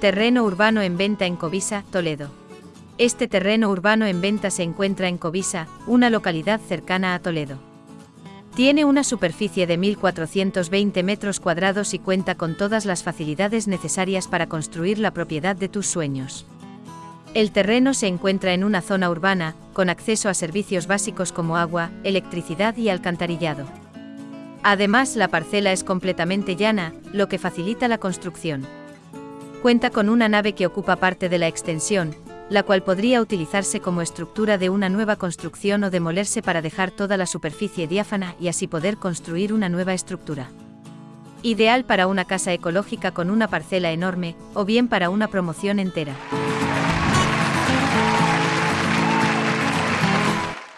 Terreno urbano en venta en Covisa, Toledo. Este terreno urbano en venta se encuentra en Covisa, una localidad cercana a Toledo. Tiene una superficie de 1.420 metros cuadrados y cuenta con todas las facilidades necesarias para construir la propiedad de tus sueños. El terreno se encuentra en una zona urbana, con acceso a servicios básicos como agua, electricidad y alcantarillado. Además, la parcela es completamente llana, lo que facilita la construcción. Cuenta con una nave que ocupa parte de la extensión, la cual podría utilizarse como estructura de una nueva construcción o demolerse para dejar toda la superficie diáfana y así poder construir una nueva estructura. Ideal para una casa ecológica con una parcela enorme, o bien para una promoción entera.